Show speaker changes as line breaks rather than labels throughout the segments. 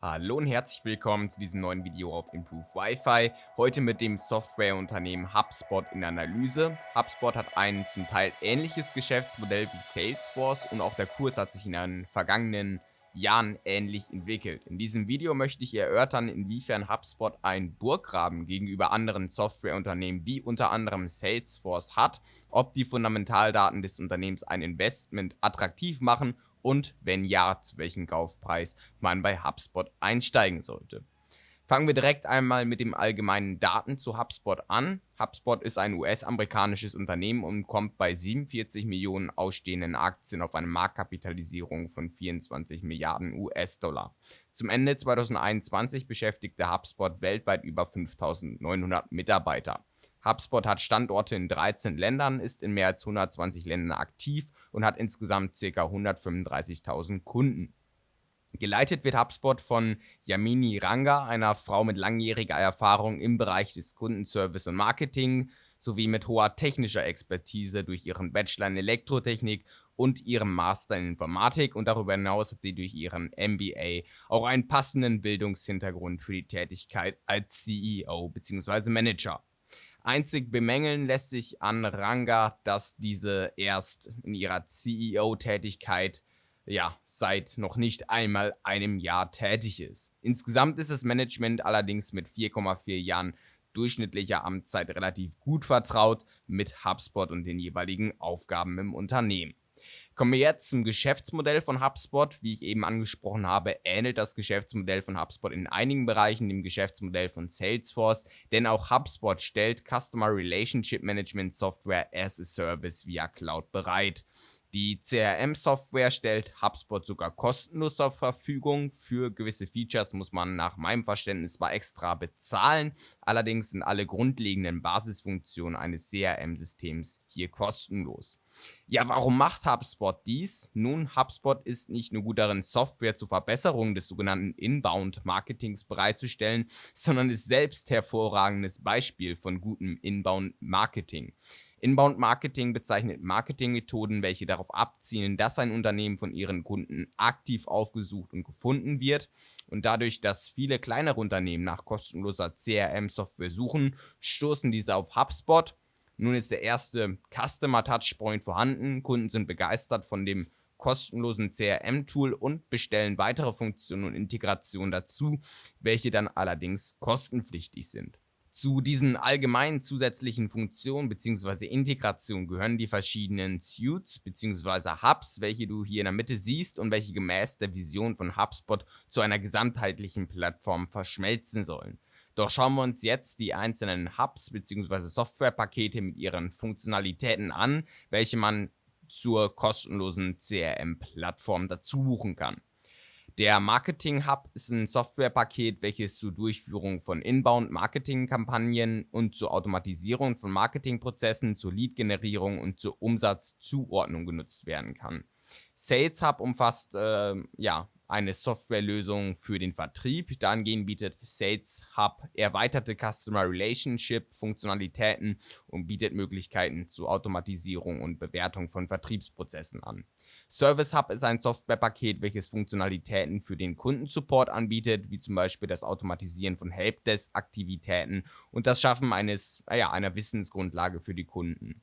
Hallo und herzlich willkommen zu diesem neuen Video auf Improve Wi-Fi. Heute mit dem Softwareunternehmen HubSpot in Analyse. HubSpot hat ein zum Teil ähnliches Geschäftsmodell wie Salesforce und auch der Kurs hat sich in den vergangenen Jahren ähnlich entwickelt. In diesem Video möchte ich erörtern, inwiefern HubSpot ein Burggraben gegenüber anderen Softwareunternehmen wie unter anderem Salesforce hat, ob die Fundamentaldaten des Unternehmens ein Investment attraktiv machen und wenn ja, zu welchem Kaufpreis man bei HubSpot einsteigen sollte. Fangen wir direkt einmal mit dem allgemeinen Daten zu HubSpot an. HubSpot ist ein US-amerikanisches Unternehmen und kommt bei 47 Millionen ausstehenden Aktien auf eine Marktkapitalisierung von 24 Milliarden US-Dollar. Zum Ende 2021 beschäftigte HubSpot weltweit über 5900 Mitarbeiter. HubSpot hat Standorte in 13 Ländern, ist in mehr als 120 Ländern aktiv und hat insgesamt ca. 135.000 Kunden. Geleitet wird HubSpot von Yamini Ranga, einer Frau mit langjähriger Erfahrung im Bereich des Kundenservice und Marketing sowie mit hoher technischer Expertise durch ihren Bachelor in Elektrotechnik und ihrem Master in Informatik und darüber hinaus hat sie durch ihren MBA auch einen passenden Bildungshintergrund für die Tätigkeit als CEO bzw. Manager. Einzig bemängeln lässt sich an Ranga, dass diese erst in ihrer CEO-Tätigkeit ja, seit noch nicht einmal einem Jahr tätig ist. Insgesamt ist das Management allerdings mit 4,4 Jahren durchschnittlicher Amtszeit relativ gut vertraut mit HubSpot und den jeweiligen Aufgaben im Unternehmen. Kommen wir jetzt zum Geschäftsmodell von HubSpot. Wie ich eben angesprochen habe, ähnelt das Geschäftsmodell von HubSpot in einigen Bereichen dem Geschäftsmodell von Salesforce, denn auch HubSpot stellt Customer Relationship Management Software as a Service via Cloud bereit. Die CRM-Software stellt HubSpot sogar kostenlos zur Verfügung. Für gewisse Features muss man nach meinem Verständnis zwar extra bezahlen, allerdings sind alle grundlegenden Basisfunktionen eines CRM-Systems hier kostenlos. Ja, warum macht HubSpot dies? Nun, HubSpot ist nicht nur gut darin, Software zur Verbesserung des sogenannten Inbound-Marketings bereitzustellen, sondern ist selbst hervorragendes Beispiel von gutem Inbound-Marketing. Inbound Marketing bezeichnet Marketingmethoden, welche darauf abzielen, dass ein Unternehmen von ihren Kunden aktiv aufgesucht und gefunden wird. Und dadurch, dass viele kleinere Unternehmen nach kostenloser CRM-Software suchen, stoßen diese auf HubSpot. Nun ist der erste Customer Touchpoint vorhanden. Kunden sind begeistert von dem kostenlosen CRM-Tool und bestellen weitere Funktionen und Integrationen dazu, welche dann allerdings kostenpflichtig sind. Zu diesen allgemeinen zusätzlichen Funktionen bzw. Integration gehören die verschiedenen Suits bzw. Hubs, welche du hier in der Mitte siehst und welche gemäß der Vision von HubSpot zu einer gesamtheitlichen Plattform verschmelzen sollen. Doch schauen wir uns jetzt die einzelnen Hubs bzw. Softwarepakete mit ihren Funktionalitäten an, welche man zur kostenlosen CRM-Plattform dazu buchen kann. Der Marketing Hub ist ein Softwarepaket, welches zur Durchführung von Inbound-Marketing-Kampagnen und zur Automatisierung von Marketingprozessen, zur Lead-Generierung und zur Umsatzzuordnung genutzt werden kann. Sales Hub umfasst äh, ja, eine Softwarelösung für den Vertrieb. Dahingehend bietet Sales Hub erweiterte Customer Relationship Funktionalitäten und bietet Möglichkeiten zur Automatisierung und Bewertung von Vertriebsprozessen an. Service Hub ist ein Softwarepaket, welches Funktionalitäten für den Kundensupport anbietet, wie zum Beispiel das Automatisieren von Helpdesk-Aktivitäten und das Schaffen eines, ja, einer Wissensgrundlage für die Kunden.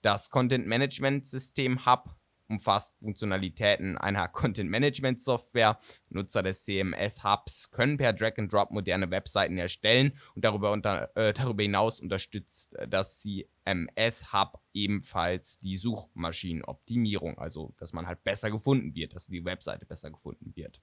Das Content Management System Hub umfasst Funktionalitäten einer Content-Management-Software. Nutzer des CMS-Hubs können per Drag-and-Drop moderne Webseiten erstellen und darüber, unter, äh, darüber hinaus unterstützt das CMS-Hub ebenfalls die Suchmaschinenoptimierung, also dass man halt besser gefunden wird, dass die Webseite besser gefunden wird.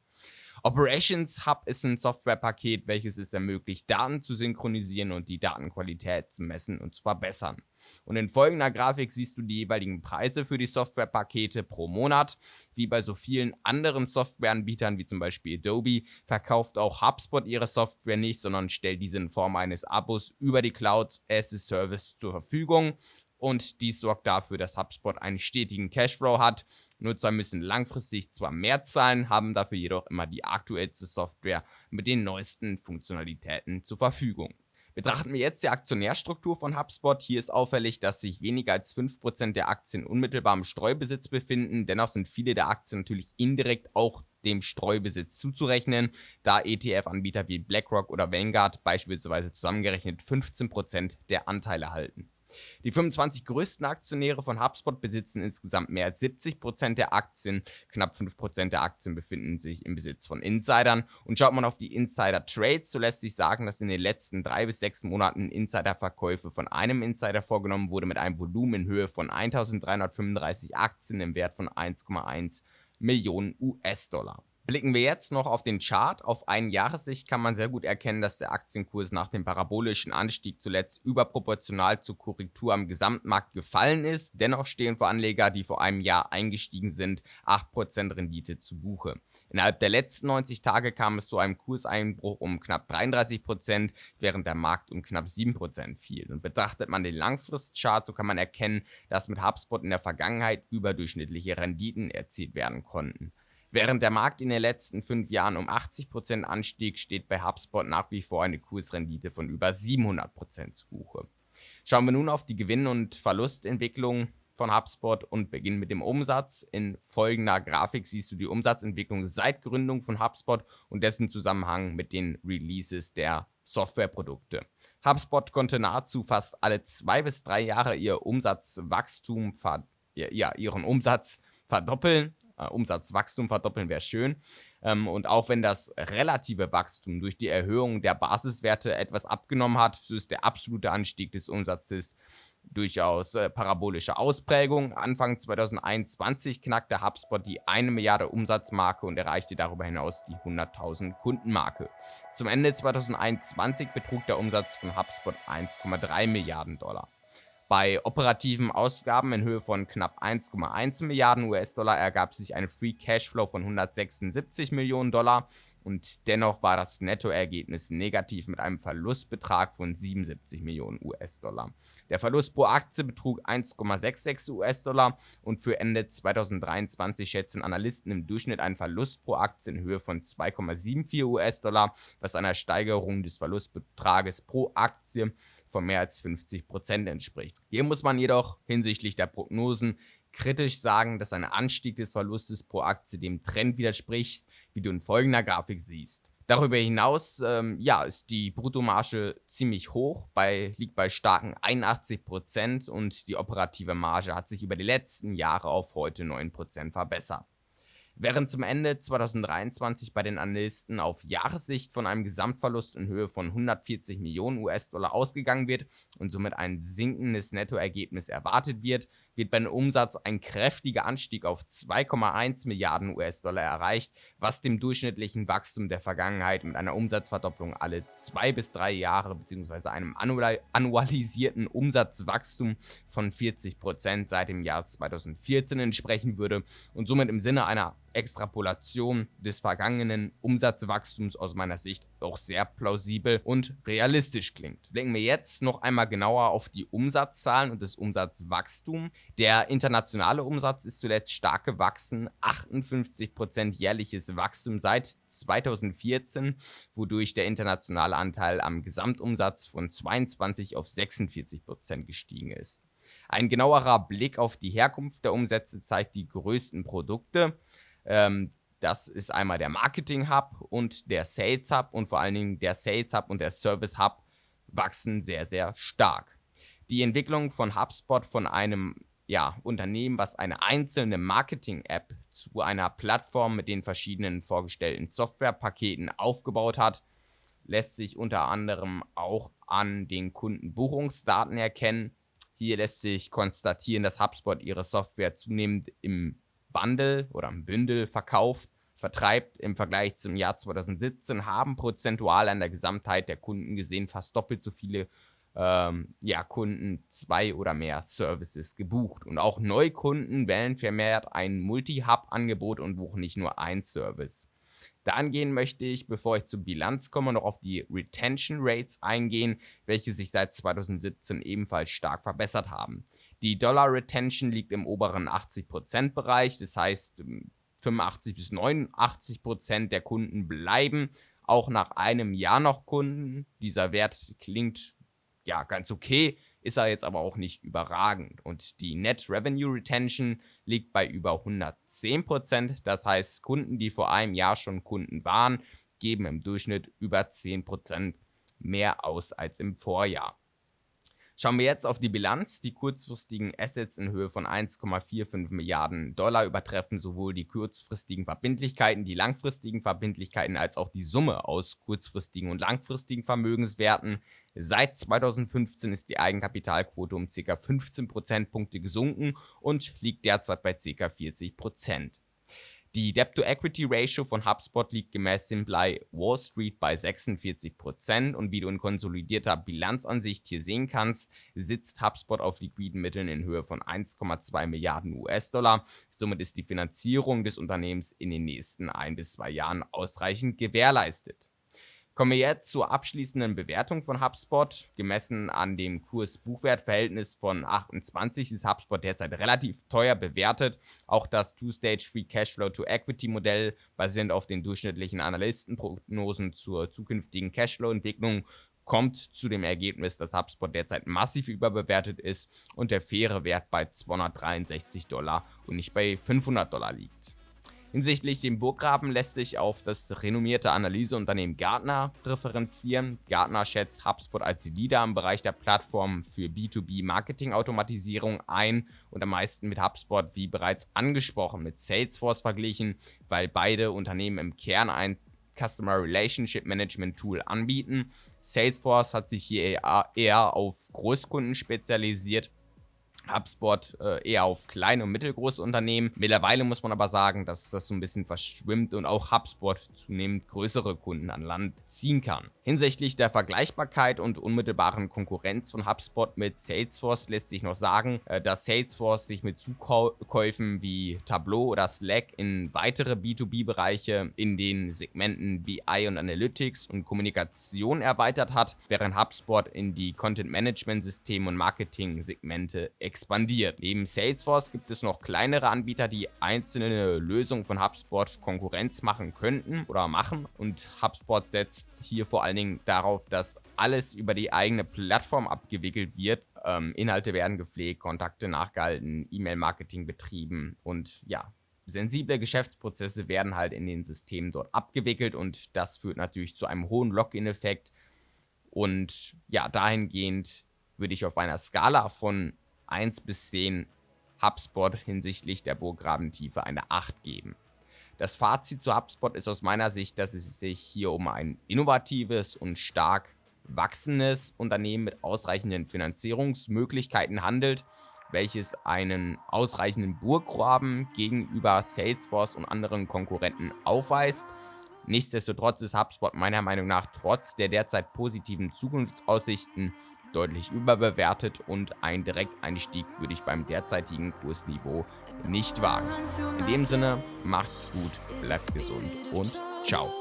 Operations Hub ist ein Softwarepaket, welches es ermöglicht, Daten zu synchronisieren und die Datenqualität zu messen und zu verbessern. Und in folgender Grafik siehst du die jeweiligen Preise für die Softwarepakete pro Monat. Wie bei so vielen anderen Softwareanbietern, wie zum Beispiel Adobe, verkauft auch HubSpot ihre Software nicht, sondern stellt diese in Form eines Abos über die Cloud as a Service zur Verfügung und dies sorgt dafür, dass HubSpot einen stetigen Cashflow hat. Nutzer müssen langfristig zwar mehr zahlen, haben dafür jedoch immer die aktuellste Software mit den neuesten Funktionalitäten zur Verfügung. Betrachten wir jetzt die Aktionärstruktur von HubSpot. Hier ist auffällig, dass sich weniger als 5% der Aktien unmittelbar im Streubesitz befinden. Dennoch sind viele der Aktien natürlich indirekt auch dem Streubesitz zuzurechnen, da ETF-Anbieter wie BlackRock oder Vanguard beispielsweise zusammengerechnet 15% der Anteile halten. Die 25 größten Aktionäre von HubSpot besitzen insgesamt mehr als 70% der Aktien. Knapp 5% der Aktien befinden sich im Besitz von Insidern. Und schaut man auf die Insider-Trades, so lässt sich sagen, dass in den letzten drei bis sechs Monaten Insider-Verkäufe von einem Insider vorgenommen wurde mit einem Volumen in Höhe von 1335 Aktien im Wert von 1,1 Millionen US-Dollar. Blicken wir jetzt noch auf den Chart. Auf einen Jahressicht kann man sehr gut erkennen, dass der Aktienkurs nach dem parabolischen Anstieg zuletzt überproportional zur Korrektur am Gesamtmarkt gefallen ist. Dennoch stehen für Anleger, die vor einem Jahr eingestiegen sind, 8% Rendite zu Buche. Innerhalb der letzten 90 Tage kam es zu einem Kurseinbruch um knapp 33%, während der Markt um knapp 7% fiel. Und betrachtet man den Langfristchart, so kann man erkennen, dass mit HubSpot in der Vergangenheit überdurchschnittliche Renditen erzielt werden konnten. Während der Markt in den letzten fünf Jahren um 80% anstieg, steht bei HubSpot nach wie vor eine Kursrendite von über 700% zu Buche. Schauen wir nun auf die Gewinn- und Verlustentwicklung von HubSpot und beginnen mit dem Umsatz. In folgender Grafik siehst du die Umsatzentwicklung seit Gründung von HubSpot und dessen Zusammenhang mit den Releases der Softwareprodukte. HubSpot konnte nahezu fast alle zwei bis drei Jahre ihr Umsatzwachstum, ja, ihren Umsatz verdoppeln Umsatzwachstum verdoppeln wäre schön. Ähm, und auch wenn das relative Wachstum durch die Erhöhung der Basiswerte etwas abgenommen hat, so ist der absolute Anstieg des Umsatzes durchaus äh, parabolische Ausprägung. Anfang 2021 knackte HubSpot die 1 Milliarde Umsatzmarke und erreichte darüber hinaus die 100.000 Kundenmarke. Zum Ende 2021 betrug der Umsatz von HubSpot 1,3 Milliarden Dollar. Bei operativen Ausgaben in Höhe von knapp 1,1 Milliarden US-Dollar ergab sich ein Free Cashflow von 176 Millionen Dollar und dennoch war das Nettoergebnis negativ mit einem Verlustbetrag von 77 Millionen US-Dollar. Der Verlust pro Aktie betrug 1,66 US-Dollar und für Ende 2023 schätzen Analysten im Durchschnitt einen Verlust pro Aktie in Höhe von 2,74 US-Dollar, was einer Steigerung des Verlustbetrages pro Aktie von mehr als 50 Prozent entspricht. Hier muss man jedoch hinsichtlich der Prognosen kritisch sagen, dass ein Anstieg des Verlustes pro Aktie dem Trend widerspricht, wie du in folgender Grafik siehst. Darüber hinaus ähm, ja, ist die Bruttomarge ziemlich hoch, bei, liegt bei starken 81% und die operative Marge hat sich über die letzten Jahre auf heute 9% verbessert. Während zum Ende 2023 bei den Analysten auf Jahressicht von einem Gesamtverlust in Höhe von 140 Millionen US-Dollar ausgegangen wird und somit ein sinkendes Nettoergebnis erwartet wird, wird beim Umsatz ein kräftiger Anstieg auf 2,1 Milliarden US-Dollar erreicht, was dem durchschnittlichen Wachstum der Vergangenheit mit einer Umsatzverdopplung alle zwei bis drei Jahre bzw. einem annualisierten Umsatzwachstum von 40% seit dem Jahr 2014 entsprechen würde und somit im Sinne einer Extrapolation des vergangenen Umsatzwachstums aus meiner Sicht auch sehr plausibel und realistisch klingt. Blicken wir jetzt noch einmal genauer auf die Umsatzzahlen und das Umsatzwachstum. Der internationale Umsatz ist zuletzt stark gewachsen, 58% jährliches Wachstum seit 2014, wodurch der internationale Anteil am Gesamtumsatz von 22 auf 46% gestiegen ist. Ein genauerer Blick auf die Herkunft der Umsätze zeigt die größten Produkte. Ähm, das ist einmal der Marketing Hub und der Sales Hub und vor allen Dingen der Sales Hub und der Service Hub wachsen sehr, sehr stark. Die Entwicklung von HubSpot von einem ja, Unternehmen, was eine einzelne Marketing-App zu einer Plattform mit den verschiedenen vorgestellten Softwarepaketen aufgebaut hat, lässt sich unter anderem auch an den Kundenbuchungsdaten erkennen. Hier lässt sich konstatieren, dass HubSpot ihre Software zunehmend im Bundle oder im Bündel verkauft, vertreibt im Vergleich zum Jahr 2017, haben prozentual an der Gesamtheit der Kunden gesehen fast doppelt so viele ähm, ja, Kunden zwei oder mehr Services gebucht. Und auch Neukunden wählen vermehrt ein Multi-Hub-Angebot und buchen nicht nur ein Service. Dahingehend möchte ich, bevor ich zur Bilanz komme, noch auf die Retention Rates eingehen, welche sich seit 2017 ebenfalls stark verbessert haben. Die Dollar Retention liegt im oberen 80% Bereich, das heißt 85 ähm, bis 89% der Kunden bleiben auch nach einem Jahr noch Kunden. Dieser Wert klingt ja ganz okay. ist er jetzt aber auch nicht überragend. Und die Net Revenue Retention liegt bei über 110%. Das heißt, Kunden, die vor einem Jahr schon Kunden waren, geben im Durchschnitt über 10% mehr aus als im Vorjahr. Schauen wir jetzt auf die Bilanz. Die kurzfristigen Assets in Höhe von 1,45 Milliarden Dollar übertreffen sowohl die kurzfristigen Verbindlichkeiten, die langfristigen Verbindlichkeiten als auch die Summe aus kurzfristigen und langfristigen Vermögenswerten. Seit 2015 ist die Eigenkapitalquote um ca. 15 Prozentpunkte gesunken und liegt derzeit bei ca. 40 Prozent. Die Debt-to-Equity-Ratio von HubSpot liegt gemäß Simplei Wall Street bei 46% und wie du in konsolidierter Bilanzansicht hier sehen kannst, sitzt HubSpot auf liquiden Mitteln in Höhe von 1,2 Milliarden US-Dollar. Somit ist die Finanzierung des Unternehmens in den nächsten ein bis zwei Jahren ausreichend gewährleistet. Kommen wir jetzt zur abschließenden Bewertung von HubSpot. Gemessen an dem Kurs-Buchwert-Verhältnis von 28 ist HubSpot derzeit relativ teuer bewertet. Auch das Two-Stage Free Cashflow to Equity Modell basierend auf den durchschnittlichen Analystenprognosen zur zukünftigen Cashflow-Entwicklung kommt zu dem Ergebnis, dass HubSpot derzeit massiv überbewertet ist und der faire Wert bei 263 Dollar und nicht bei 500 Dollar liegt. Hinsichtlich dem Burggraben lässt sich auf das renommierte Analyseunternehmen Gartner referenzieren. Gartner schätzt HubSpot als Leader im Bereich der Plattform für B2B-Marketing-Automatisierung ein und am meisten mit HubSpot, wie bereits angesprochen, mit Salesforce verglichen, weil beide Unternehmen im Kern ein Customer Relationship Management Tool anbieten. Salesforce hat sich hier eher auf Großkunden spezialisiert HubSpot äh, eher auf kleine und mittelgroße Unternehmen. Mittlerweile muss man aber sagen, dass das so ein bisschen verschwimmt und auch HubSpot zunehmend größere Kunden an Land ziehen kann. Hinsichtlich der Vergleichbarkeit und unmittelbaren Konkurrenz von HubSpot mit Salesforce lässt sich noch sagen, äh, dass Salesforce sich mit Zukäufen wie Tableau oder Slack in weitere B2B-Bereiche in den Segmenten BI und Analytics und Kommunikation erweitert hat, während HubSpot in die Content-Management-Systeme und Marketing-Segmente expandiert. Neben Salesforce gibt es noch kleinere Anbieter, die einzelne Lösungen von HubSpot Konkurrenz machen könnten oder machen und HubSpot setzt hier vor allen Dingen darauf, dass alles über die eigene Plattform abgewickelt wird. Ähm, Inhalte werden gepflegt, Kontakte nachgehalten, E-Mail-Marketing betrieben und ja, sensible Geschäftsprozesse werden halt in den Systemen dort abgewickelt und das führt natürlich zu einem hohen Login-Effekt. Und ja, dahingehend würde ich auf einer Skala von 1 bis 10 HubSpot hinsichtlich der Burggrabentiefe eine 8 geben. Das Fazit zu HubSpot ist aus meiner Sicht, dass es sich hier um ein innovatives und stark wachsendes Unternehmen mit ausreichenden Finanzierungsmöglichkeiten handelt, welches einen ausreichenden Burggraben gegenüber Salesforce und anderen Konkurrenten aufweist. Nichtsdestotrotz ist HubSpot meiner Meinung nach trotz der derzeit positiven Zukunftsaussichten deutlich überbewertet und ein Direkteinstieg würde ich beim derzeitigen Kursniveau nicht wagen. In dem Sinne, macht's gut, bleibt gesund und ciao.